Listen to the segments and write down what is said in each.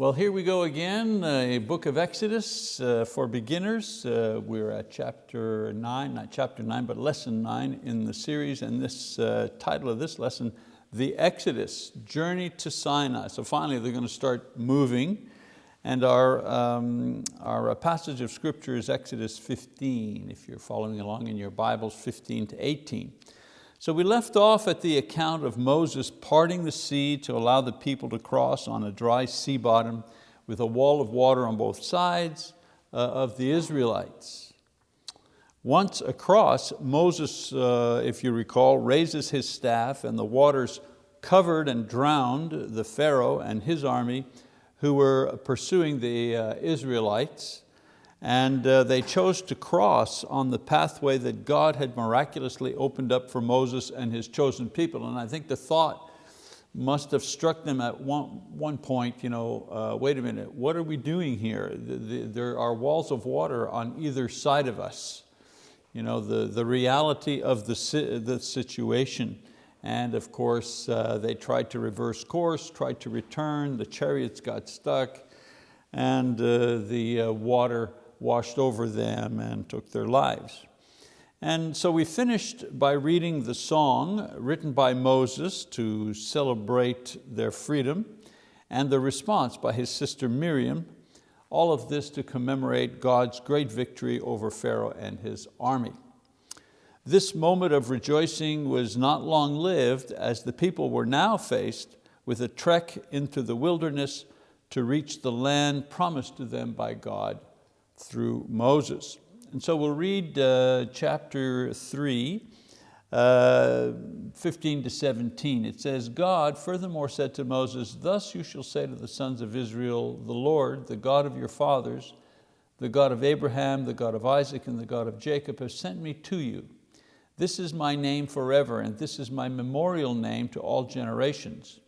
Well, here we go again, a book of Exodus uh, for beginners. Uh, we're at chapter nine, not chapter nine, but lesson nine in the series, and this uh, title of this lesson, The Exodus, Journey to Sinai. So finally they're going to start moving, and our, um, our passage of scripture is Exodus 15, if you're following along in your Bibles, 15 to 18. So we left off at the account of Moses parting the sea to allow the people to cross on a dry sea bottom with a wall of water on both sides uh, of the Israelites. Once across, Moses, uh, if you recall, raises his staff and the waters covered and drowned the Pharaoh and his army who were pursuing the uh, Israelites and uh, they chose to cross on the pathway that God had miraculously opened up for Moses and his chosen people. And I think the thought must have struck them at one, one point, you know, uh, wait a minute, what are we doing here? The, the, there are walls of water on either side of us. You know, the, the reality of the, the situation. And of course, uh, they tried to reverse course, tried to return, the chariots got stuck, and uh, the uh, water washed over them and took their lives. And so we finished by reading the song written by Moses to celebrate their freedom and the response by his sister Miriam, all of this to commemorate God's great victory over Pharaoh and his army. This moment of rejoicing was not long lived as the people were now faced with a trek into the wilderness to reach the land promised to them by God through Moses. And so we'll read uh, chapter three, uh, 15 to 17. It says, God furthermore said to Moses, thus you shall say to the sons of Israel, the Lord, the God of your fathers, the God of Abraham, the God of Isaac, and the God of Jacob have sent me to you. This is my name forever, and this is my memorial name to all generations.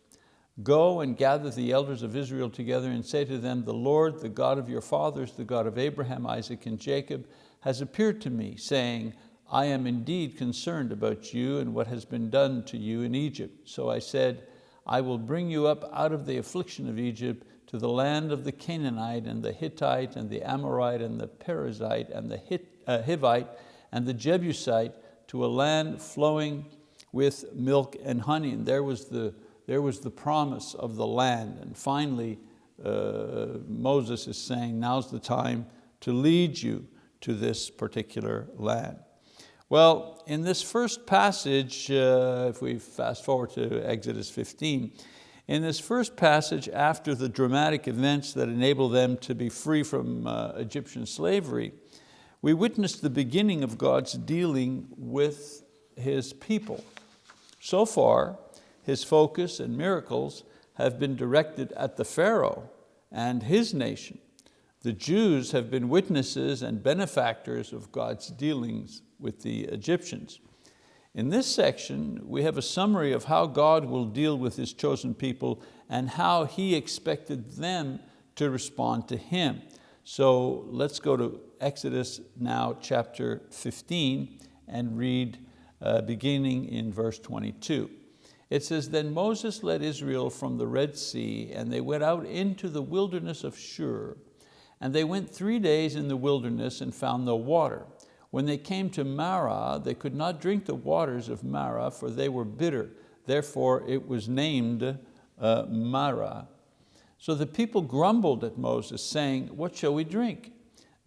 Go and gather the elders of Israel together and say to them, the Lord, the God of your fathers, the God of Abraham, Isaac, and Jacob, has appeared to me, saying, I am indeed concerned about you and what has been done to you in Egypt. So I said, I will bring you up out of the affliction of Egypt to the land of the Canaanite and the Hittite and the Amorite and the Perizzite and the uh, Hivite and the Jebusite to a land flowing with milk and honey. And there was the there was the promise of the land. And finally, uh, Moses is saying, now's the time to lead you to this particular land. Well, in this first passage, uh, if we fast forward to Exodus 15, in this first passage, after the dramatic events that enable them to be free from uh, Egyptian slavery, we witness the beginning of God's dealing with His people. So far, his focus and miracles have been directed at the Pharaoh and his nation. The Jews have been witnesses and benefactors of God's dealings with the Egyptians. In this section, we have a summary of how God will deal with His chosen people and how He expected them to respond to Him. So let's go to Exodus now, chapter 15, and read uh, beginning in verse 22. It says, then Moses led Israel from the Red Sea and they went out into the wilderness of Shur. And they went three days in the wilderness and found no water. When they came to Marah, they could not drink the waters of Marah for they were bitter. Therefore it was named uh, Marah. So the people grumbled at Moses saying, what shall we drink?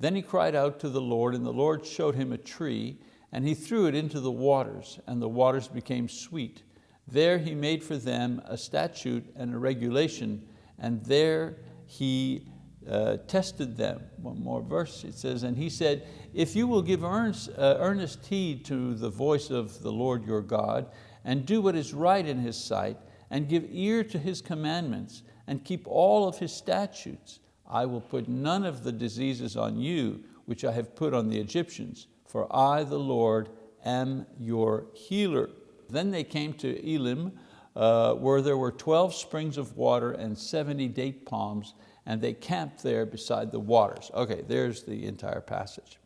Then he cried out to the Lord and the Lord showed him a tree and he threw it into the waters and the waters became sweet. There he made for them a statute and a regulation, and there he uh, tested them. One more verse, it says, and he said, if you will give earnest, uh, earnest heed to the voice of the Lord your God, and do what is right in his sight, and give ear to his commandments, and keep all of his statutes, I will put none of the diseases on you which I have put on the Egyptians, for I, the Lord, am your healer. Then they came to Elim, uh, where there were 12 springs of water and 70 date palms, and they camped there beside the waters. Okay, there's the entire passage.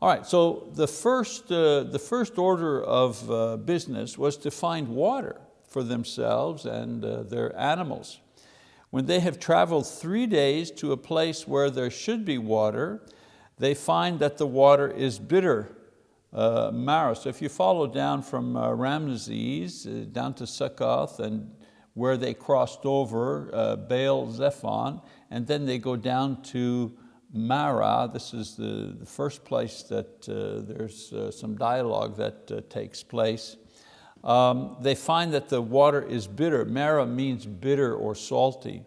All right, so the first, uh, the first order of uh, business was to find water for themselves and uh, their animals. When they have traveled three days to a place where there should be water, they find that the water is bitter, uh, Marah. So if you follow down from uh, uh, down to Succoth and where they crossed over uh, Baal Zephon, and then they go down to Marah. This is the, the first place that uh, there's uh, some dialogue that uh, takes place. Um, they find that the water is bitter. Marah means bitter or salty.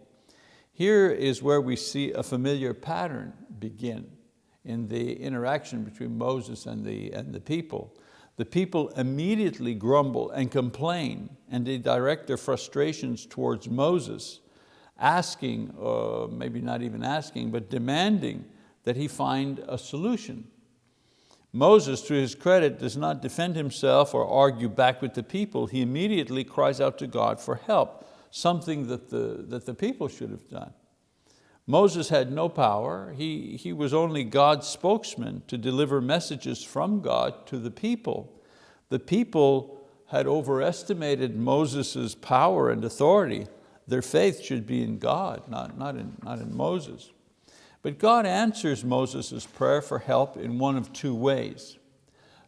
Here is where we see a familiar pattern begin in the interaction between Moses and the, and the people. The people immediately grumble and complain and they direct their frustrations towards Moses, asking, or maybe not even asking, but demanding that he find a solution. Moses, to his credit, does not defend himself or argue back with the people. He immediately cries out to God for help, something that the, that the people should have done. Moses had no power. He, he was only God's spokesman to deliver messages from God to the people. The people had overestimated Moses' power and authority. Their faith should be in God, not, not, in, not in Moses. But God answers Moses' prayer for help in one of two ways.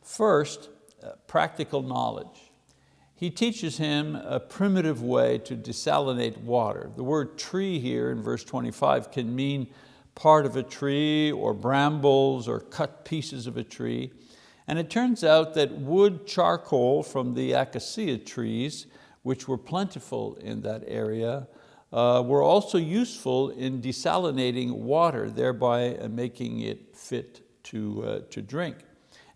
First, uh, practical knowledge he teaches him a primitive way to desalinate water. The word tree here in verse 25 can mean part of a tree or brambles or cut pieces of a tree. And it turns out that wood charcoal from the acacia trees, which were plentiful in that area, uh, were also useful in desalinating water, thereby making it fit to, uh, to drink.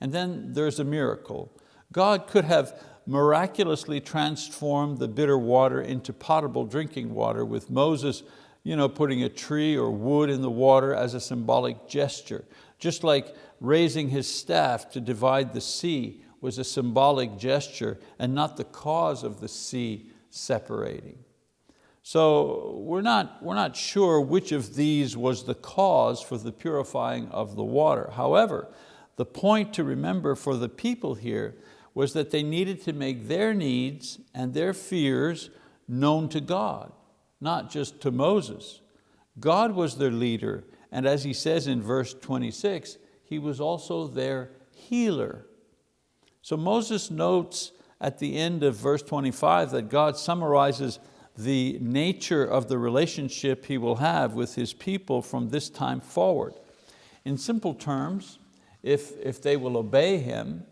And then there's a miracle. God could have miraculously transformed the bitter water into potable drinking water with Moses you know, putting a tree or wood in the water as a symbolic gesture. Just like raising his staff to divide the sea was a symbolic gesture and not the cause of the sea separating. So we're not, we're not sure which of these was the cause for the purifying of the water. However, the point to remember for the people here was that they needed to make their needs and their fears known to God, not just to Moses. God was their leader, and as he says in verse 26, he was also their healer. So Moses notes at the end of verse 25 that God summarizes the nature of the relationship he will have with his people from this time forward. In simple terms, if, if they will obey him,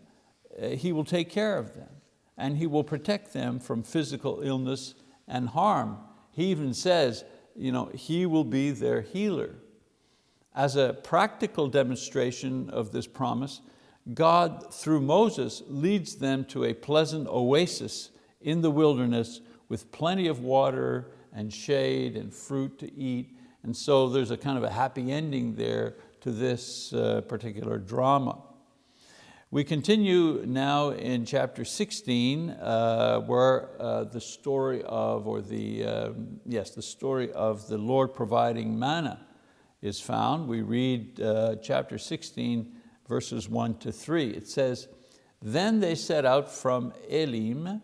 he will take care of them and He will protect them from physical illness and harm. He even says, you know, He will be their healer. As a practical demonstration of this promise, God, through Moses, leads them to a pleasant oasis in the wilderness with plenty of water and shade and fruit to eat. And so there's a kind of a happy ending there to this uh, particular drama. We continue now in chapter 16 uh, where uh, the story of, or the, uh, yes, the story of the Lord providing manna is found. We read uh, chapter 16 verses one to three. It says, then they set out from Elim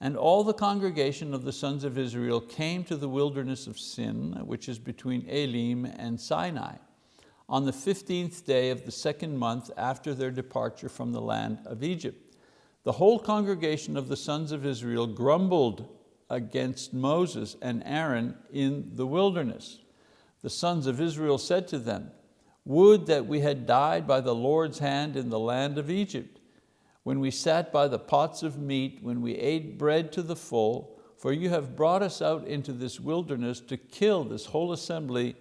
and all the congregation of the sons of Israel came to the wilderness of Sin, which is between Elim and Sinai on the 15th day of the second month after their departure from the land of Egypt. The whole congregation of the sons of Israel grumbled against Moses and Aaron in the wilderness. The sons of Israel said to them, would that we had died by the Lord's hand in the land of Egypt, when we sat by the pots of meat, when we ate bread to the full, for you have brought us out into this wilderness to kill this whole assembly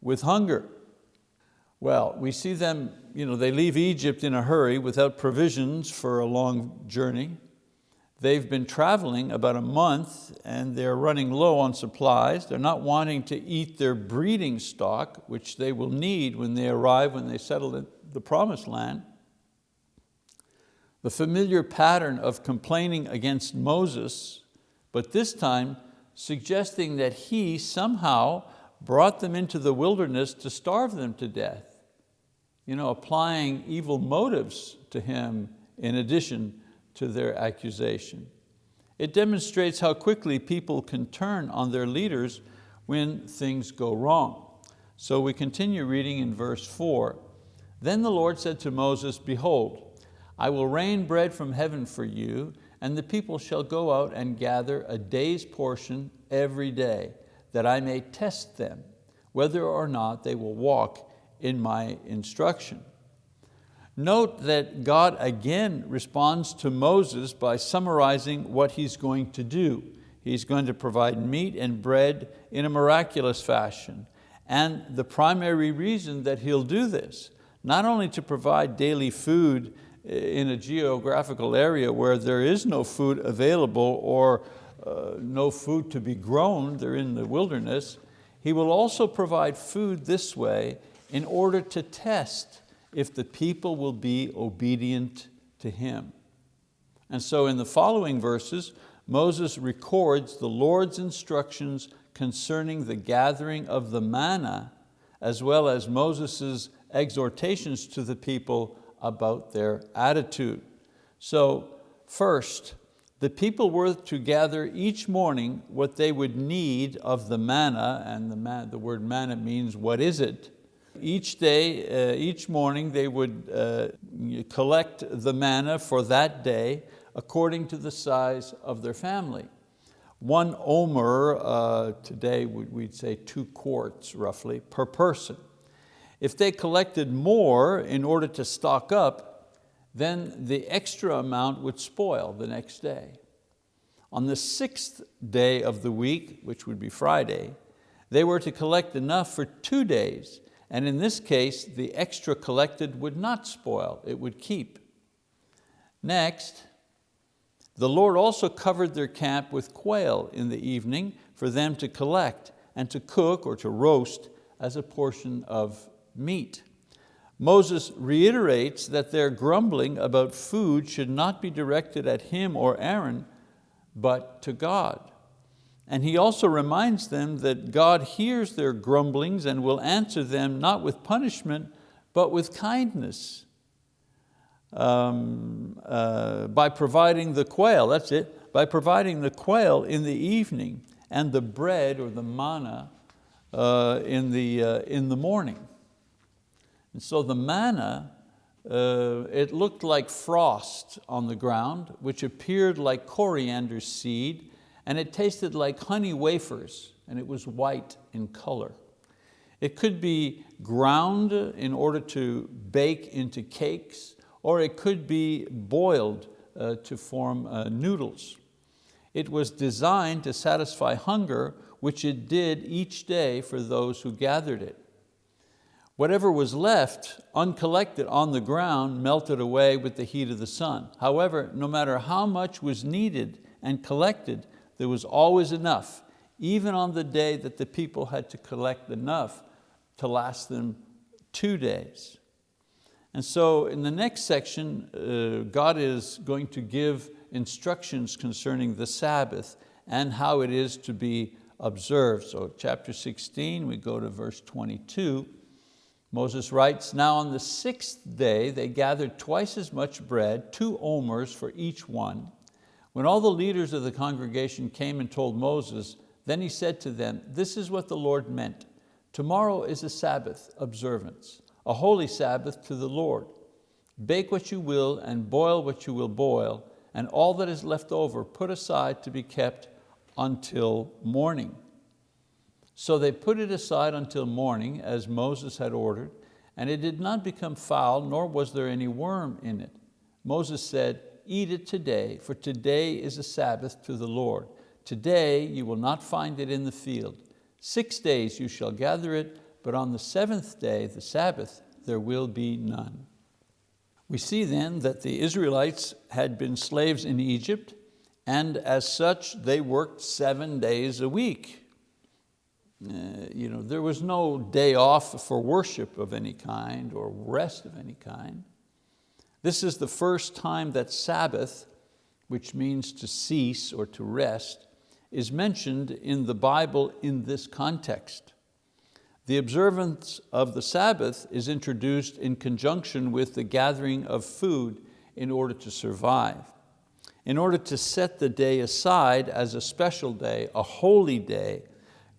with hunger. Well, we see them, you know, they leave Egypt in a hurry without provisions for a long journey. They've been traveling about a month and they're running low on supplies. They're not wanting to eat their breeding stock, which they will need when they arrive, when they settle in the promised land. The familiar pattern of complaining against Moses, but this time suggesting that he somehow brought them into the wilderness to starve them to death, you know, applying evil motives to him in addition to their accusation. It demonstrates how quickly people can turn on their leaders when things go wrong. So we continue reading in verse four. Then the Lord said to Moses, behold, I will rain bread from heaven for you, and the people shall go out and gather a day's portion every day, that I may test them, whether or not they will walk in my instruction. Note that God again responds to Moses by summarizing what he's going to do. He's going to provide meat and bread in a miraculous fashion. And the primary reason that he'll do this, not only to provide daily food in a geographical area where there is no food available or uh, no food to be grown, they're in the wilderness, he will also provide food this way in order to test if the people will be obedient to him. And so in the following verses, Moses records the Lord's instructions concerning the gathering of the manna, as well as Moses' exhortations to the people about their attitude. So first, the people were to gather each morning what they would need of the manna, and the, man, the word manna means what is it? Each day, uh, each morning they would uh, collect the manna for that day according to the size of their family. One omer, uh, today we'd say two quarts roughly, per person. If they collected more in order to stock up, then the extra amount would spoil the next day. On the sixth day of the week, which would be Friday, they were to collect enough for two days, and in this case, the extra collected would not spoil, it would keep. Next, the Lord also covered their camp with quail in the evening for them to collect and to cook or to roast as a portion of meat. Moses reiterates that their grumbling about food should not be directed at him or Aaron, but to God. And he also reminds them that God hears their grumblings and will answer them not with punishment, but with kindness um, uh, by providing the quail, that's it, by providing the quail in the evening and the bread or the manna uh, in, the, uh, in the morning. And so the manna, uh, it looked like frost on the ground, which appeared like coriander seed, and it tasted like honey wafers, and it was white in color. It could be ground in order to bake into cakes, or it could be boiled uh, to form uh, noodles. It was designed to satisfy hunger, which it did each day for those who gathered it. Whatever was left uncollected on the ground melted away with the heat of the sun. However, no matter how much was needed and collected, there was always enough, even on the day that the people had to collect enough to last them two days. And so in the next section, uh, God is going to give instructions concerning the Sabbath and how it is to be observed. So chapter 16, we go to verse 22. Moses writes, now on the sixth day they gathered twice as much bread, two omers for each one. When all the leaders of the congregation came and told Moses, then he said to them, this is what the Lord meant. Tomorrow is a Sabbath observance a holy Sabbath to the Lord. Bake what you will and boil what you will boil, and all that is left over put aside to be kept until morning. So they put it aside until morning, as Moses had ordered, and it did not become foul, nor was there any worm in it. Moses said, eat it today, for today is a Sabbath to the Lord. Today you will not find it in the field. Six days you shall gather it, but on the seventh day, the Sabbath, there will be none. We see then that the Israelites had been slaves in Egypt, and as such, they worked seven days a week. Uh, you know, there was no day off for worship of any kind or rest of any kind. This is the first time that Sabbath, which means to cease or to rest, is mentioned in the Bible in this context. The observance of the Sabbath is introduced in conjunction with the gathering of food in order to survive. In order to set the day aside as a special day, a holy day,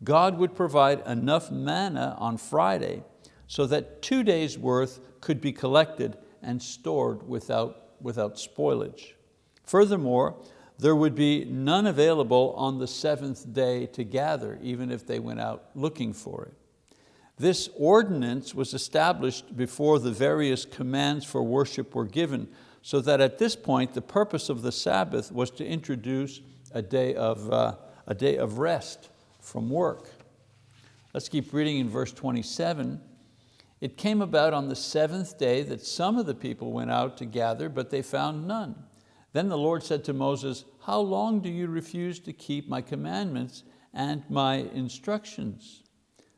God would provide enough manna on Friday so that two days worth could be collected and stored without, without spoilage. Furthermore, there would be none available on the seventh day to gather, even if they went out looking for it. This ordinance was established before the various commands for worship were given, so that at this point the purpose of the Sabbath was to introduce a day of, uh, a day of rest from work. Let's keep reading in verse 27. It came about on the seventh day that some of the people went out to gather, but they found none. Then the Lord said to Moses, how long do you refuse to keep my commandments and my instructions?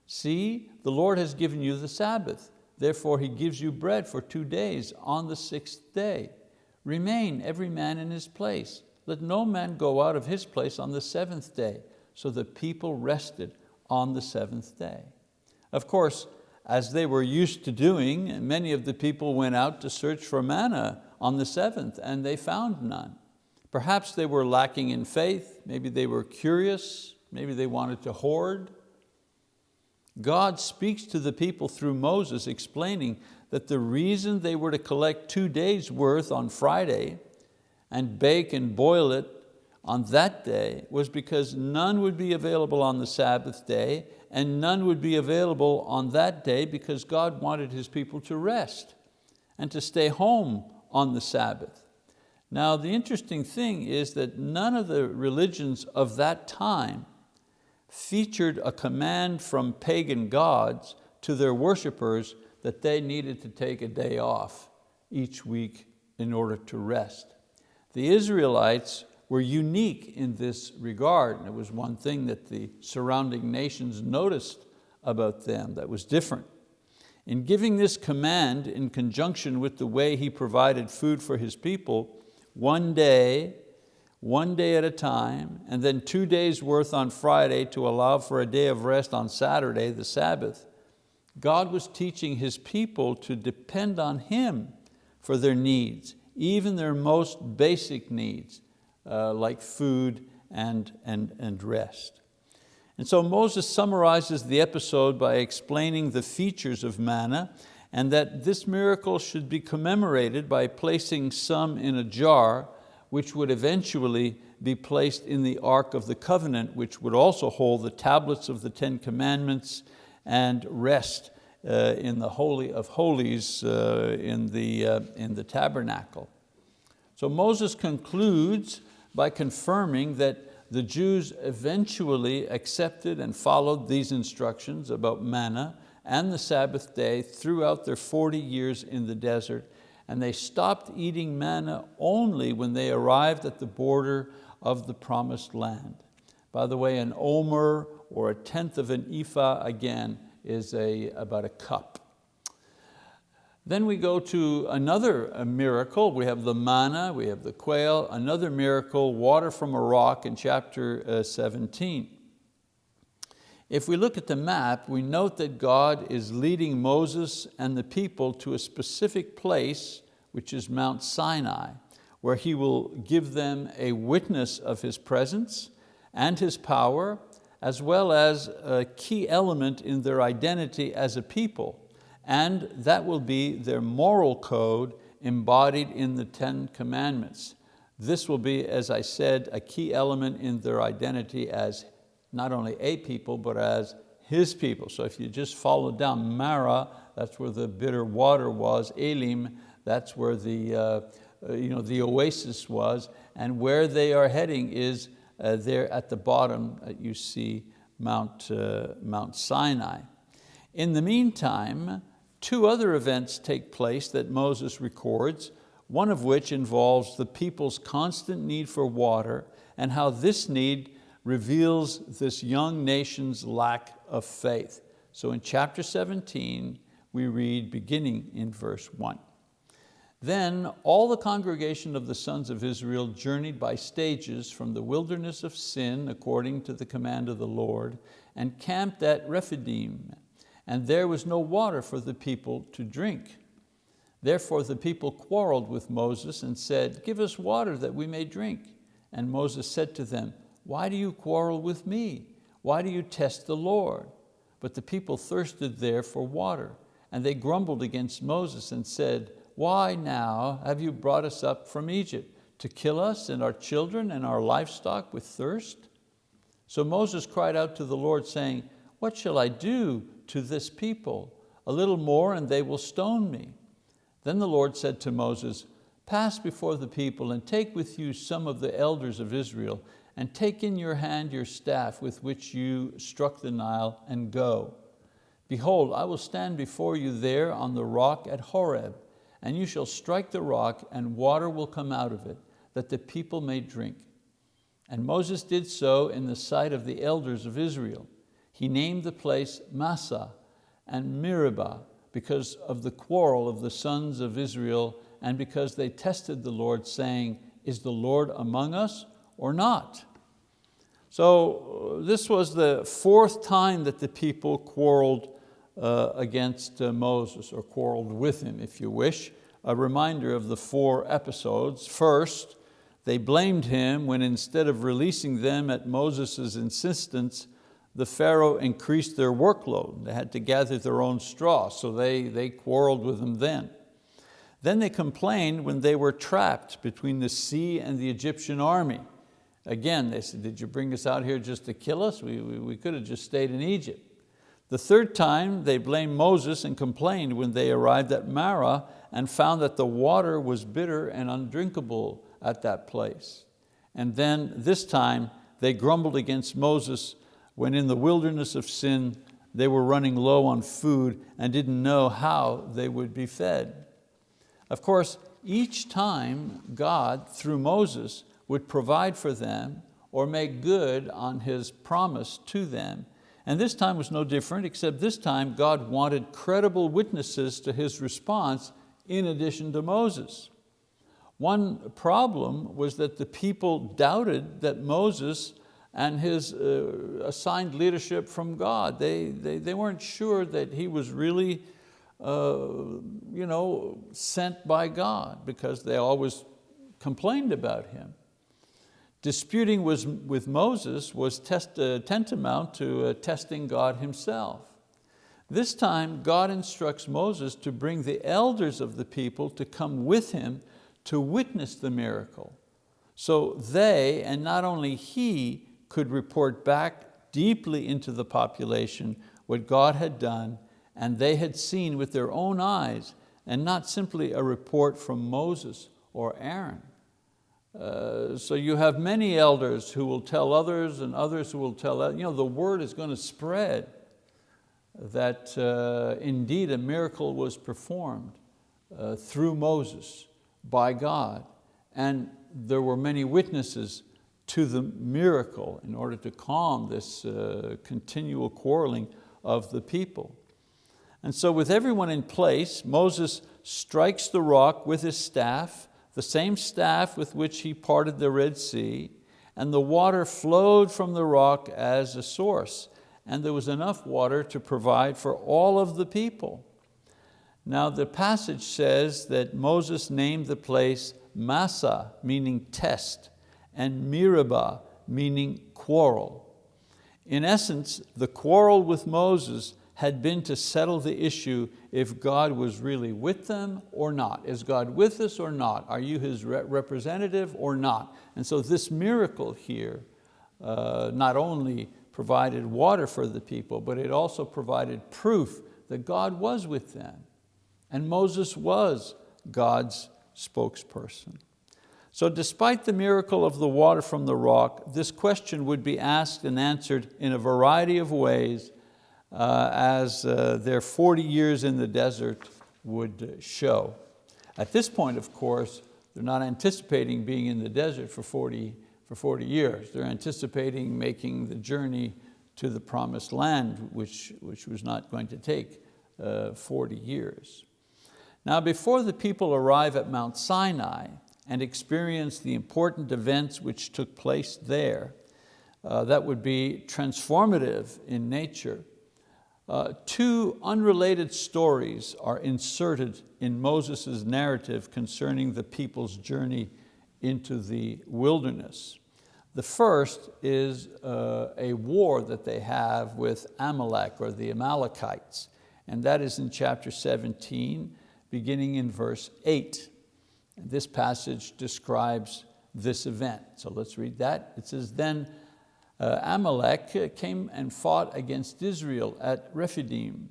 See, the Lord has given you the Sabbath. Therefore he gives you bread for two days on the sixth day. Remain every man in his place. Let no man go out of his place on the seventh day. So the people rested on the seventh day. Of course, as they were used to doing, many of the people went out to search for manna on the seventh and they found none. Perhaps they were lacking in faith, maybe they were curious, maybe they wanted to hoard. God speaks to the people through Moses explaining that the reason they were to collect two days worth on Friday and bake and boil it on that day was because none would be available on the Sabbath day and none would be available on that day because God wanted His people to rest and to stay home on the Sabbath. Now the interesting thing is that none of the religions of that time featured a command from pagan gods to their worshipers that they needed to take a day off each week in order to rest. The Israelites were unique in this regard, and it was one thing that the surrounding nations noticed about them that was different. In giving this command in conjunction with the way he provided food for his people, one day, one day at a time, and then two days worth on Friday to allow for a day of rest on Saturday, the Sabbath, God was teaching His people to depend on Him for their needs, even their most basic needs, uh, like food and, and, and rest. And so Moses summarizes the episode by explaining the features of manna and that this miracle should be commemorated by placing some in a jar which would eventually be placed in the Ark of the Covenant, which would also hold the tablets of the Ten Commandments and rest uh, in the Holy of Holies uh, in, the, uh, in the tabernacle. So Moses concludes by confirming that the Jews eventually accepted and followed these instructions about manna and the Sabbath day throughout their 40 years in the desert, and they stopped eating manna only when they arrived at the border of the promised land. By the way, an omer or a tenth of an ephah, again, is a, about a cup. Then we go to another uh, miracle. We have the manna, we have the quail, another miracle, water from a rock in chapter uh, 17. If we look at the map, we note that God is leading Moses and the people to a specific place, which is Mount Sinai, where He will give them a witness of His presence and His power, as well as a key element in their identity as a people and that will be their moral code embodied in the Ten Commandments. This will be, as I said, a key element in their identity as not only a people, but as His people. So if you just follow down Marah, that's where the bitter water was, Elim, that's where the, uh, you know, the oasis was, and where they are heading is uh, there at the bottom, uh, you see Mount, uh, Mount Sinai. In the meantime, Two other events take place that Moses records, one of which involves the people's constant need for water and how this need reveals this young nation's lack of faith. So in chapter 17, we read beginning in verse one. Then all the congregation of the sons of Israel journeyed by stages from the wilderness of Sin according to the command of the Lord and camped at Rephidim and there was no water for the people to drink. Therefore the people quarreled with Moses and said, give us water that we may drink. And Moses said to them, why do you quarrel with me? Why do you test the Lord? But the people thirsted there for water, and they grumbled against Moses and said, Why now have you brought us up from Egypt? To kill us and our children and our livestock with thirst? So Moses cried out to the Lord, saying, What shall I do to this people? A little more and they will stone me. Then the Lord said to Moses, Pass before the people and take with you some of the elders of Israel and take in your hand your staff with which you struck the Nile and go. Behold, I will stand before you there on the rock at Horeb, and you shall strike the rock and water will come out of it, that the people may drink. And Moses did so in the sight of the elders of Israel. He named the place Massah and Meribah because of the quarrel of the sons of Israel and because they tested the Lord saying, is the Lord among us or not? So uh, this was the fourth time that the people quarreled uh, against uh, Moses, or quarreled with him, if you wish. A reminder of the four episodes. First, they blamed him when instead of releasing them at Moses' insistence, the Pharaoh increased their workload. They had to gather their own straw, so they, they quarreled with him then. Then they complained when they were trapped between the sea and the Egyptian army. Again, they said, did you bring us out here just to kill us? We, we, we could have just stayed in Egypt. The third time they blamed Moses and complained when they arrived at Marah and found that the water was bitter and undrinkable at that place. And then this time they grumbled against Moses when in the wilderness of sin they were running low on food and didn't know how they would be fed. Of course, each time God, through Moses, would provide for them or make good on His promise to them. And this time was no different, except this time God wanted credible witnesses to His response in addition to Moses. One problem was that the people doubted that Moses and his uh, assigned leadership from God. They, they, they weren't sure that he was really uh, you know, sent by God because they always complained about him. Disputing was, with Moses was test, uh, tantamount to uh, testing God himself. This time, God instructs Moses to bring the elders of the people to come with him to witness the miracle. So they, and not only he, could report back deeply into the population what God had done and they had seen with their own eyes and not simply a report from Moses or Aaron. Uh, so you have many elders who will tell others and others who will tell, you know, the word is going to spread that uh, indeed a miracle was performed uh, through Moses by God. And there were many witnesses to the miracle in order to calm this uh, continual quarreling of the people. And so with everyone in place, Moses strikes the rock with his staff the same staff with which he parted the Red Sea, and the water flowed from the rock as a source, and there was enough water to provide for all of the people. Now the passage says that Moses named the place Massah, meaning test, and Meribah, meaning quarrel. In essence, the quarrel with Moses had been to settle the issue if God was really with them or not. Is God with us or not? Are you His representative or not? And so this miracle here uh, not only provided water for the people, but it also provided proof that God was with them. And Moses was God's spokesperson. So despite the miracle of the water from the rock, this question would be asked and answered in a variety of ways uh, as uh, their 40 years in the desert would show. At this point, of course, they're not anticipating being in the desert for 40, for 40 years. They're anticipating making the journey to the promised land, which, which was not going to take uh, 40 years. Now before the people arrive at Mount Sinai and experience the important events which took place there, uh, that would be transformative in nature, uh, two unrelated stories are inserted in Moses' narrative concerning the people's journey into the wilderness. The first is uh, a war that they have with Amalek or the Amalekites, and that is in chapter 17, beginning in verse eight. This passage describes this event. So let's read that. It says, then uh, Amalek came and fought against Israel at Rephidim.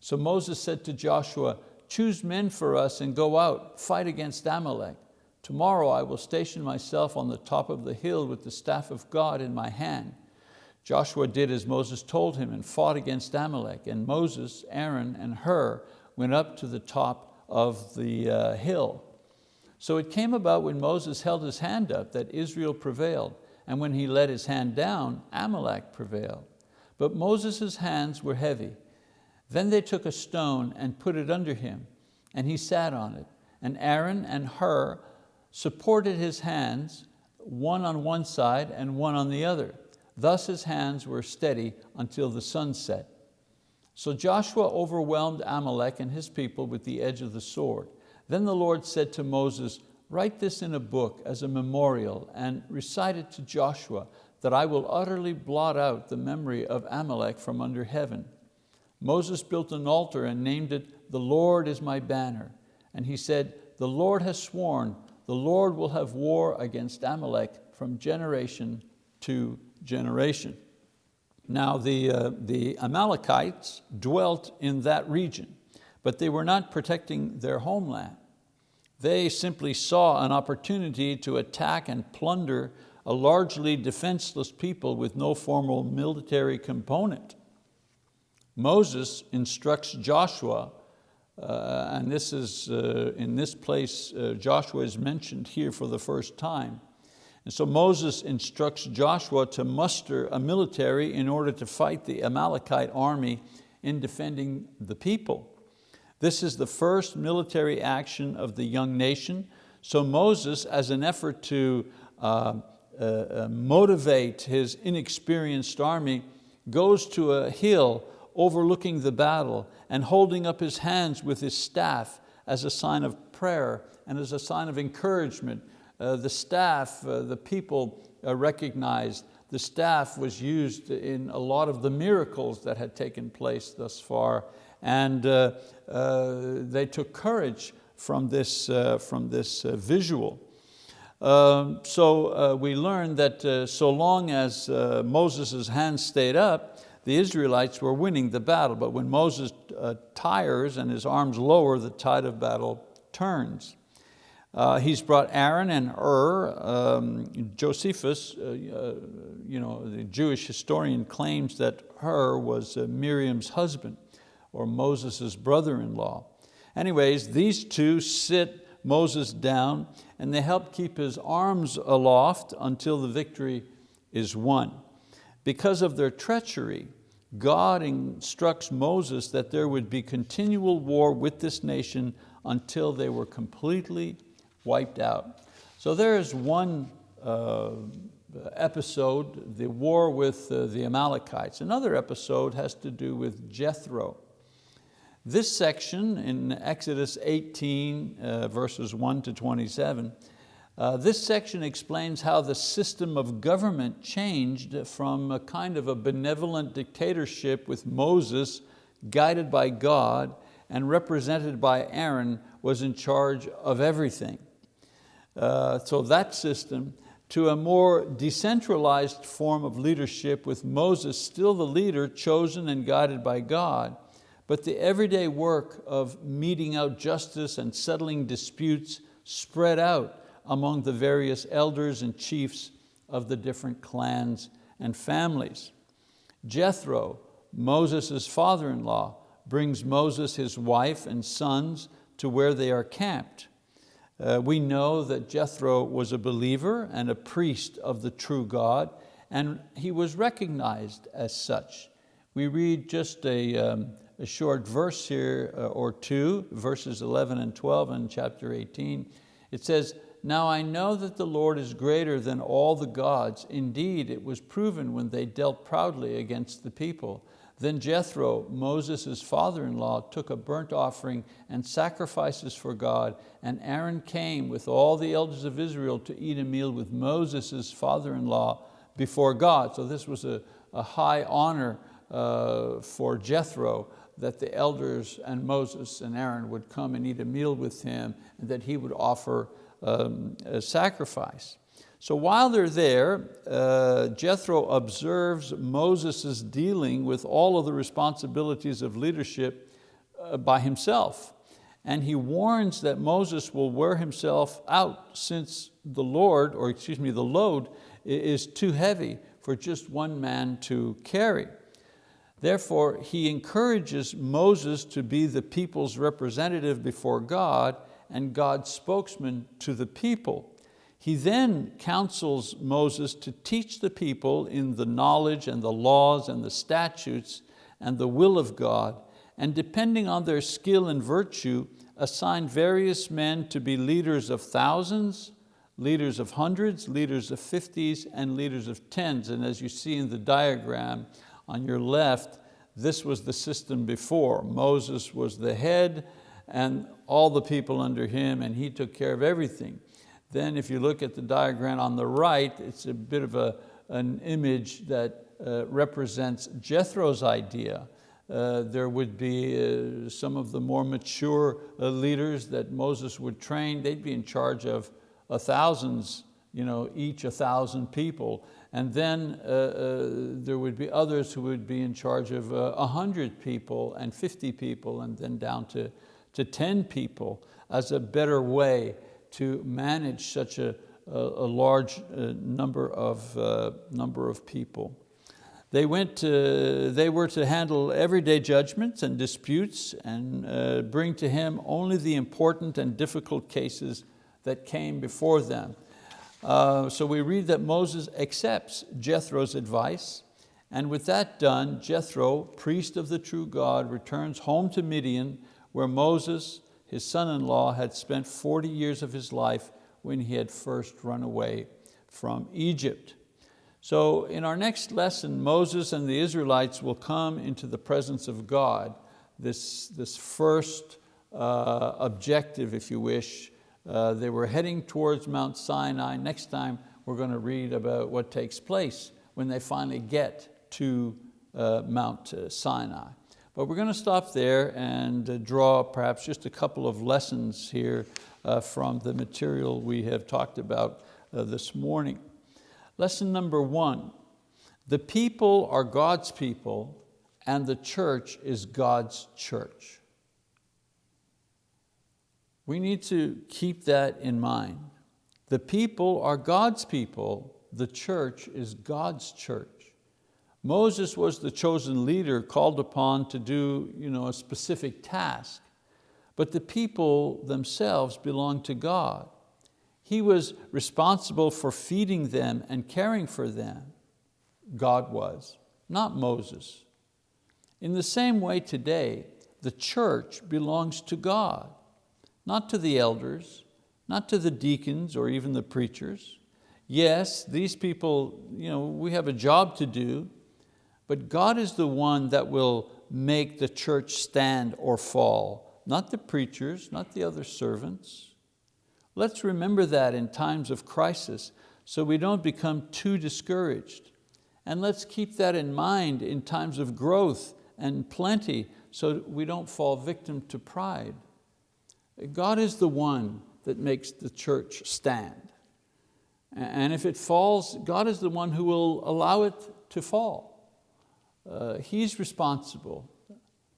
So Moses said to Joshua, choose men for us and go out, fight against Amalek. Tomorrow I will station myself on the top of the hill with the staff of God in my hand. Joshua did as Moses told him and fought against Amalek, and Moses, Aaron, and Hur went up to the top of the uh, hill. So it came about when Moses held his hand up that Israel prevailed, and when he let his hand down, Amalek prevailed. But Moses' hands were heavy. Then they took a stone and put it under him, and he sat on it. And Aaron and Hur supported his hands, one on one side and one on the other. Thus his hands were steady until the sun set. So Joshua overwhelmed Amalek and his people with the edge of the sword. Then the Lord said to Moses, write this in a book as a memorial and recite it to Joshua that I will utterly blot out the memory of Amalek from under heaven. Moses built an altar and named it, the Lord is my banner. And he said, the Lord has sworn, the Lord will have war against Amalek from generation to generation. Now the, uh, the Amalekites dwelt in that region but they were not protecting their homeland. They simply saw an opportunity to attack and plunder a largely defenseless people with no formal military component. Moses instructs Joshua, uh, and this is, uh, in this place, uh, Joshua is mentioned here for the first time. And so Moses instructs Joshua to muster a military in order to fight the Amalekite army in defending the people. This is the first military action of the young nation. So Moses, as an effort to uh, uh, motivate his inexperienced army, goes to a hill overlooking the battle and holding up his hands with his staff as a sign of prayer and as a sign of encouragement. Uh, the staff, uh, the people uh, recognized the staff was used in a lot of the miracles that had taken place thus far and uh, uh, they took courage from this, uh, from this visual. Um, so we learn that so long as Moses' hands stayed up, the Israelites were winning the battle, but when Moses tires and his arms lower, the tide of battle turns. Uh, he's brought Aaron and Ur. Um, Josephus, uh, uh, you know, the Jewish historian claims that Hur was Miriam's husband or Moses' brother-in-law. Anyways, these two sit Moses down and they help keep his arms aloft until the victory is won. Because of their treachery, God instructs Moses that there would be continual war with this nation until they were completely wiped out. So there is one uh, episode, the war with uh, the Amalekites. Another episode has to do with Jethro. This section in Exodus 18, uh, verses 1 to 27, uh, this section explains how the system of government changed from a kind of a benevolent dictatorship with Moses guided by God and represented by Aaron was in charge of everything. Uh, so that system to a more decentralized form of leadership with Moses still the leader chosen and guided by God, but the everyday work of meting out justice and settling disputes spread out among the various elders and chiefs of the different clans and families. Jethro, Moses' father-in-law, brings Moses his wife and sons to where they are camped. Uh, we know that Jethro was a believer and a priest of the true God, and he was recognized as such. We read just a, um, a short verse here uh, or two, verses 11 and 12 in chapter 18. It says, now I know that the Lord is greater than all the gods. Indeed, it was proven when they dealt proudly against the people. Then Jethro, Moses' father-in-law, took a burnt offering and sacrifices for God, and Aaron came with all the elders of Israel to eat a meal with Moses' father-in-law before God. So this was a, a high honor uh, for Jethro that the elders and Moses and Aaron would come and eat a meal with him and that he would offer um, a sacrifice. So while they're there, uh, Jethro observes Moses' dealing with all of the responsibilities of leadership uh, by himself. And he warns that Moses will wear himself out since the Lord, or excuse me, the load is too heavy for just one man to carry. Therefore, he encourages Moses to be the people's representative before God and God's spokesman to the people. He then counsels Moses to teach the people in the knowledge and the laws and the statutes and the will of God, and depending on their skill and virtue, assign various men to be leaders of thousands, leaders of hundreds, leaders of fifties, and leaders of tens. And as you see in the diagram on your left, this was the system before. Moses was the head and all the people under him, and he took care of everything. Then if you look at the diagram on the right, it's a bit of a, an image that uh, represents Jethro's idea. Uh, there would be uh, some of the more mature uh, leaders that Moses would train. They'd be in charge of a thousands, you know, each a thousand people. And then uh, uh, there would be others who would be in charge of a hundred people and 50 people and then down to, to 10 people as a better way to manage such a, a, a large uh, number, of, uh, number of people. They, went to, they were to handle everyday judgments and disputes and uh, bring to him only the important and difficult cases that came before them. Uh, so we read that Moses accepts Jethro's advice and with that done, Jethro, priest of the true God, returns home to Midian where Moses his son-in-law had spent 40 years of his life when he had first run away from Egypt. So in our next lesson, Moses and the Israelites will come into the presence of God, this, this first uh, objective, if you wish. Uh, they were heading towards Mount Sinai. Next time, we're going to read about what takes place when they finally get to uh, Mount uh, Sinai. But we're going to stop there and uh, draw perhaps just a couple of lessons here uh, from the material we have talked about uh, this morning. Lesson number one, the people are God's people and the church is God's church. We need to keep that in mind. The people are God's people, the church is God's church. Moses was the chosen leader called upon to do you know, a specific task, but the people themselves belong to God. He was responsible for feeding them and caring for them. God was, not Moses. In the same way today, the church belongs to God, not to the elders, not to the deacons or even the preachers. Yes, these people, you know, we have a job to do, but God is the one that will make the church stand or fall, not the preachers, not the other servants. Let's remember that in times of crisis so we don't become too discouraged. And let's keep that in mind in times of growth and plenty so we don't fall victim to pride. God is the one that makes the church stand. And if it falls, God is the one who will allow it to fall. Uh, he's responsible.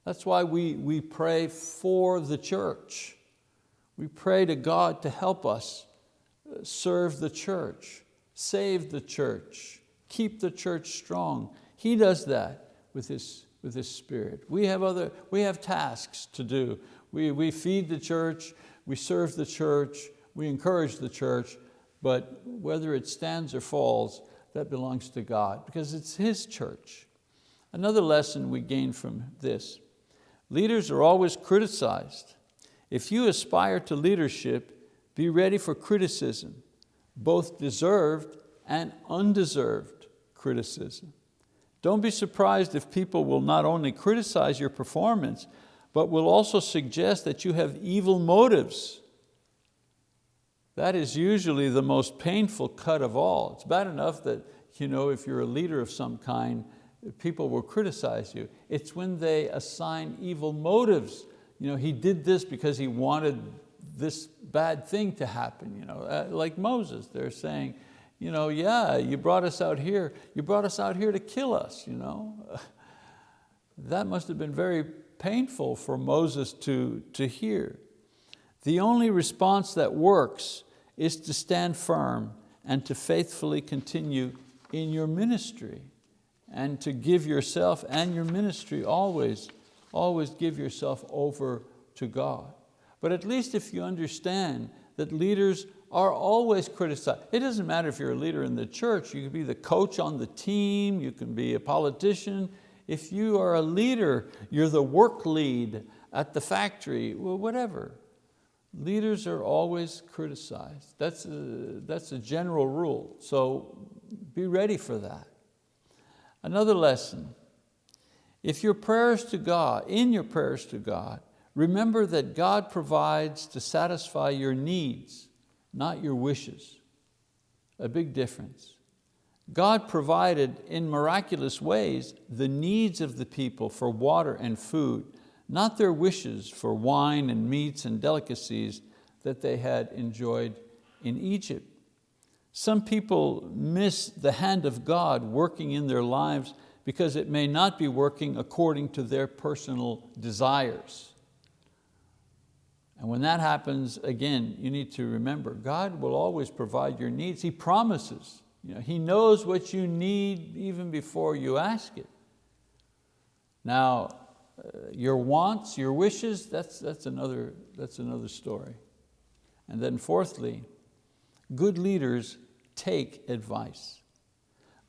That's why we, we pray for the church. We pray to God to help us uh, serve the church, save the church, keep the church strong. He does that with His, with his Spirit. We have, other, we have tasks to do. We, we feed the church, we serve the church, we encourage the church, but whether it stands or falls, that belongs to God because it's His church. Another lesson we gain from this, leaders are always criticized. If you aspire to leadership, be ready for criticism, both deserved and undeserved criticism. Don't be surprised if people will not only criticize your performance, but will also suggest that you have evil motives. That is usually the most painful cut of all. It's bad enough that you know, if you're a leader of some kind, people will criticize you. It's when they assign evil motives. You know, he did this because he wanted this bad thing to happen. You know, uh, like Moses, they're saying, you know, yeah, you brought us out here, you brought us out here to kill us. You know? that must have been very painful for Moses to, to hear. The only response that works is to stand firm and to faithfully continue in your ministry and to give yourself and your ministry always, always give yourself over to God. But at least if you understand that leaders are always criticized. It doesn't matter if you're a leader in the church, you can be the coach on the team, you can be a politician. If you are a leader, you're the work lead at the factory, well, whatever. Leaders are always criticized. That's a, that's a general rule. So be ready for that. Another lesson, if your prayers to God, in your prayers to God, remember that God provides to satisfy your needs, not your wishes. A big difference. God provided in miraculous ways the needs of the people for water and food, not their wishes for wine and meats and delicacies that they had enjoyed in Egypt. Some people miss the hand of God working in their lives because it may not be working according to their personal desires. And when that happens, again, you need to remember, God will always provide your needs. He promises. You know, he knows what you need even before you ask it. Now, uh, your wants, your wishes, that's, that's, another, that's another story. And then fourthly, good leaders take advice.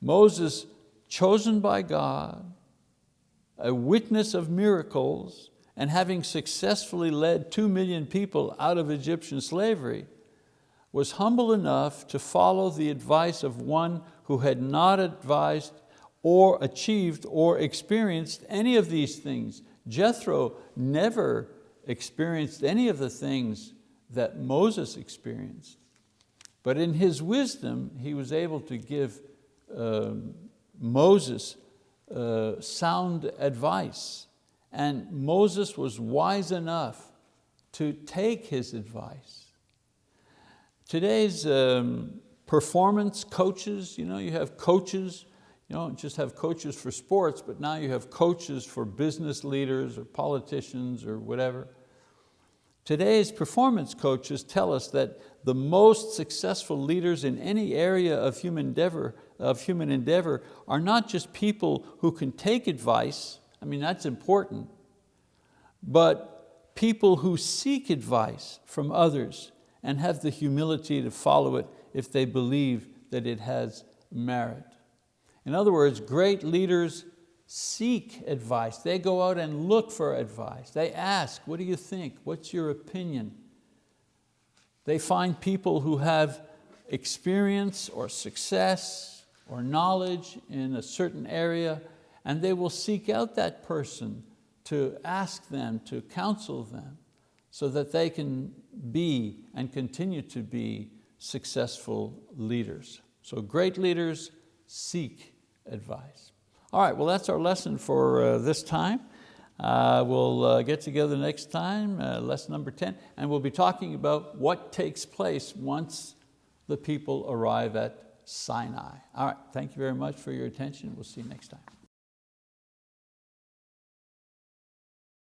Moses, chosen by God, a witness of miracles, and having successfully led two million people out of Egyptian slavery, was humble enough to follow the advice of one who had not advised or achieved or experienced any of these things. Jethro never experienced any of the things that Moses experienced. But in his wisdom, he was able to give uh, Moses uh, sound advice. And Moses was wise enough to take his advice. Today's um, performance coaches, you know, you have coaches, you don't just have coaches for sports, but now you have coaches for business leaders or politicians or whatever. Today's performance coaches tell us that the most successful leaders in any area of human endeavor, of human endeavor are not just people who can take advice, I mean that's important, but people who seek advice from others and have the humility to follow it if they believe that it has merit. In other words, great leaders seek advice. They go out and look for advice. They ask, what do you think? What's your opinion? They find people who have experience or success or knowledge in a certain area and they will seek out that person to ask them, to counsel them so that they can be and continue to be successful leaders. So great leaders seek advice. All right, well that's our lesson for uh, this time. Uh, we'll uh, get together next time, uh, lesson number 10, and we'll be talking about what takes place once the people arrive at Sinai. All right, thank you very much for your attention. We'll see you next time.